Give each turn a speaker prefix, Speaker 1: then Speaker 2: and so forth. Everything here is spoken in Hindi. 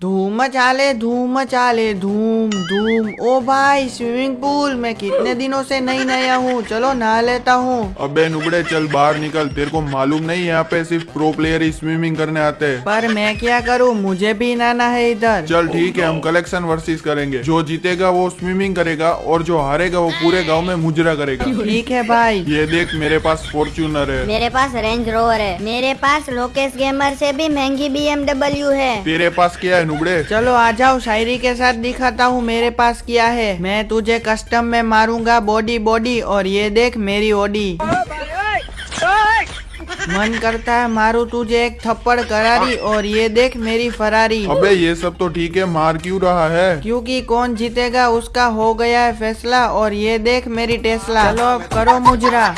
Speaker 1: धूम चाले धूम चाले धूम धूम। ओ भाई स्विमिंग पूल मैं कितने दिनों से नहीं नया हूँ? चलो नहा लेता हूँ।
Speaker 2: अबे नुबड़े चल बाहर निकल। तेरे को मालूम नहीं यहाँ पे सिर्फ़ प्रो प्लेयर ही स्विमिंग करने आते हैं।
Speaker 1: पर मैं क्या करूँ? मुझे भी नहाना है इधर।
Speaker 2: चल ठीक है हम कलेक्शन वर्सेस करेंगे। जो जीतेगा वो स्विमिंग करेगा और जो हारेगा वो पूरे गाँव में मुजरा करेगा।
Speaker 1: ठीक है भाई।
Speaker 2: ये देख मेरे पास फॉर्च्यूनर है।
Speaker 3: मेरे पास रेंज रोवर है। मेरे पास लोकेश गेमर से भी महँगी बीएमडब्ल्यू है।
Speaker 2: तेरे पास क्या है? नुबड़े
Speaker 1: चलो आ जाओ शायरी के साथ दिखाता हूँ मेरे पास क्या है। मैं तुझे कस्टम में मारूँगा बॉडी बॉडी और ये देख मेरी ओडी मन करता है मारू तुझे एक थप्पड़ करारी और ये देख मेरी फरारी
Speaker 2: अबे ये सब तो ठीक है मार क्यों रहा है?
Speaker 1: क्योंकि कौन जीतेगा उसका हो गया है फैसला और ये देख मेरी टेस्ला चलो अब करो मुजरा।